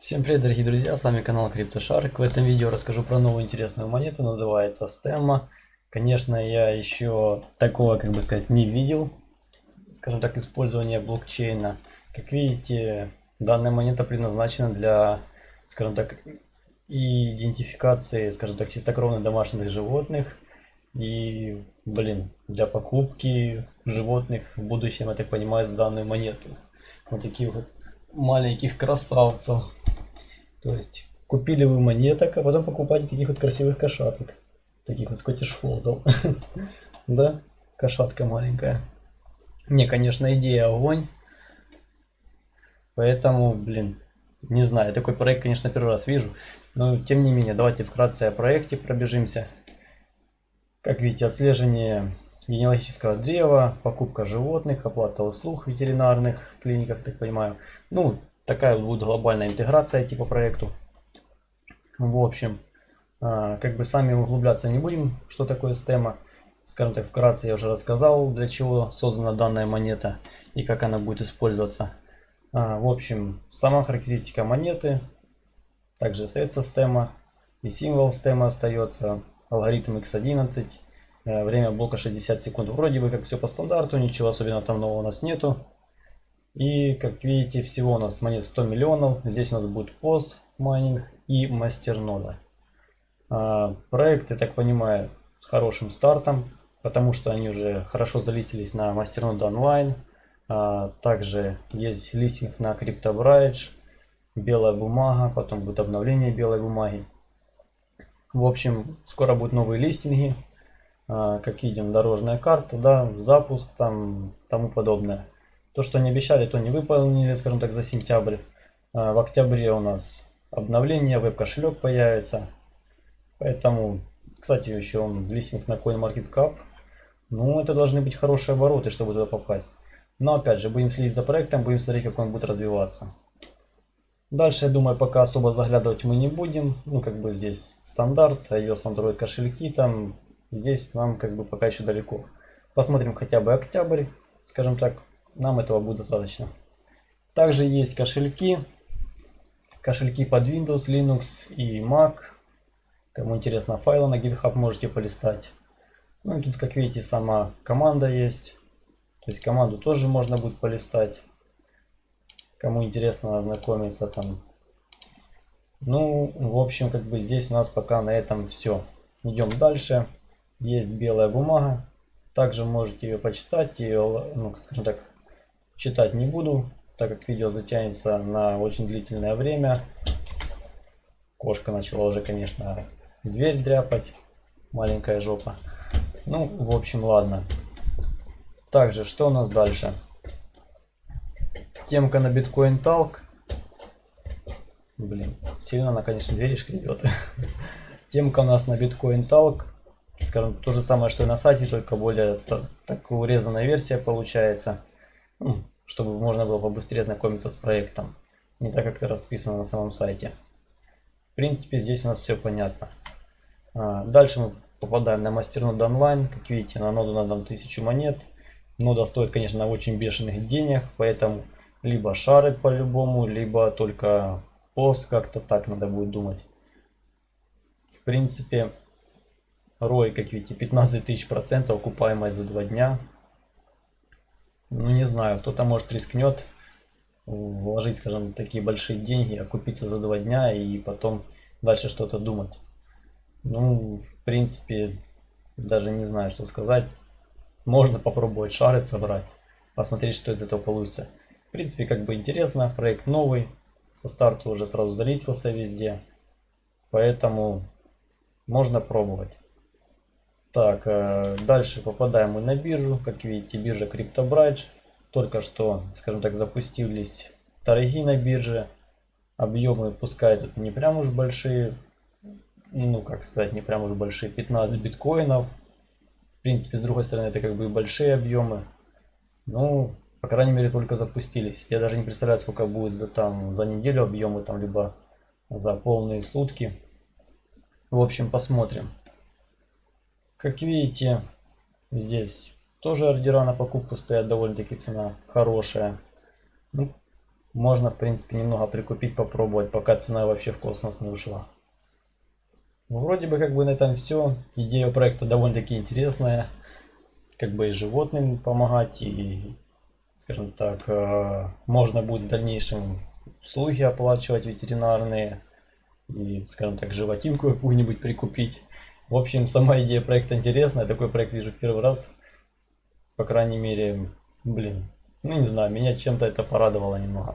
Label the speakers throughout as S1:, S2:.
S1: Всем привет, дорогие друзья, с вами канал CryptoShark. В этом видео расскажу про новую интересную монету, называется Stemma. Конечно, я еще такого, как бы сказать, не видел, скажем так, использования блокчейна. Как видите, данная монета предназначена для, скажем так, идентификации, скажем так, чистокровных домашних животных и, блин, для покупки животных в будущем, я так понимаю, с данную монету. Вот таких вот маленьких красавцев. То есть купили вы монеток, а потом покупаете таких вот красивых кошаток. Таких вот скотиш фолдов. Да? Кошатка маленькая. Не, конечно, идея огонь. Поэтому, блин, не знаю, такой проект, конечно, первый раз вижу. Но, тем не менее, давайте вкратце о проекте пробежимся. Как видите, отслеживание генеалогического древа, покупка животных, оплата услуг ветеринарных в клиниках, так понимаю. Ну, такая будет глобальная интеграция типа проекту. В общем, а, как бы сами углубляться не будем, что такое стема. Скажем так, вкратце я уже рассказал, для чего создана данная монета и как она будет использоваться. А, в общем, сама характеристика монеты, также остается стема и символ стема остается, алгоритм x11, э, время блока 60 секунд. Вроде бы как все по стандарту, ничего особенного там нового у нас нету. И как видите, всего у нас монет 100 миллионов. Здесь у нас будет POS майнинг и мастернода. А, проект, я так понимаю, с хорошим стартом, потому что они уже хорошо залистились на мастернода онлайн. А, также есть листинг на CryptoBridge, белая бумага, потом будет обновление белой бумаги. В общем, скоро будут новые листинги. А, как видим, дорожная карта, да, запуск, там, тому подобное. То, что они обещали, то не выполнили, скажем так, за сентябрь. А, в октябре у нас обновление, веб-кошелек появится. Поэтому, кстати, еще он листинг на CoinMarketCap. Ну, это должны быть хорошие обороты, чтобы туда попасть. Но опять же, будем следить за проектом, будем смотреть, как он будет развиваться. Дальше, я думаю, пока особо заглядывать мы не будем. Ну, как бы здесь стандарт, iOS, Android кошельки там. Здесь нам как бы пока еще далеко. Посмотрим хотя бы октябрь, скажем так, нам этого будет достаточно. Также есть кошельки. Кошельки под Windows, Linux и Mac. Кому интересно файлы на GitHub можете полистать. Ну и тут, как видите, сама команда есть. То есть команду тоже можно будет полистать. Кому интересно ознакомиться там. Ну, в общем, как бы здесь у нас пока на этом все. Идем дальше. Есть белая бумага. Также можете ее почитать, ее, ну, скажем так, Читать не буду, так как видео затянется на очень длительное время. Кошка начала уже, конечно, дверь дряпать. Маленькая жопа. Ну, в общем, ладно. Также, что у нас дальше? Темка на биткоин талк. Блин, сильно она, конечно, двери шкребет. Темка у нас на биткоин талк. Скажем, то же самое, что и на сайте, только более так урезанная версия получается. Ну, чтобы можно было побыстрее знакомиться с проектом, не так как это расписано на самом сайте. В принципе, здесь у нас все понятно. А, дальше мы попадаем на мастернод онлайн. Как видите, на ноду надо 1000 монет. Нода стоит, конечно, очень бешеных денег, поэтому либо шарит по-любому, либо только пост, как-то так надо будет думать. В принципе, рой, как видите, 15 тысяч процентов, окупаемость за 2 дня. Ну, не знаю, кто-то может рискнет вложить, скажем, такие большие деньги, окупиться за два дня и потом дальше что-то думать. Ну, в принципе, даже не знаю, что сказать. Можно попробовать шары собрать, посмотреть, что из этого получится. В принципе, как бы интересно, проект новый, со старта уже сразу залистился везде. Поэтому можно пробовать. Так, э, дальше попадаем мы на биржу. Как видите, биржа CryptoBridge. Только что, скажем так, запустились торги на бирже. Объемы пускай тут не прям уж большие. Ну, как сказать, не прям уж большие. 15 биткоинов. В принципе, с другой стороны, это как бы большие объемы. Ну, по крайней мере, только запустились. Я даже не представляю, сколько будет за, там, за неделю объемы, там, либо за полные сутки. В общем, посмотрим. Как видите, здесь тоже ордера на покупку стоят, довольно-таки цена хорошая. Ну, можно, в принципе, немного прикупить, попробовать, пока цена вообще в космос не ушла. Ну, вроде бы как бы на этом все. Идея проекта довольно-таки интересная. Как бы и животным помогать, и, скажем так, э, можно будет в дальнейшем услуги оплачивать ветеринарные. И, скажем так, животинку какую-нибудь прикупить. В общем, сама идея проекта интересная. Такой проект вижу первый раз. По крайней мере, блин, ну не знаю, меня чем-то это порадовало немного.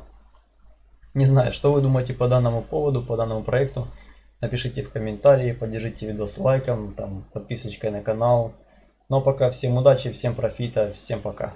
S1: Не знаю, что вы думаете по данному поводу, по данному проекту. Напишите в комментарии, поддержите видос лайком, там, подписочкой на канал. Ну а пока всем удачи, всем профита, всем пока.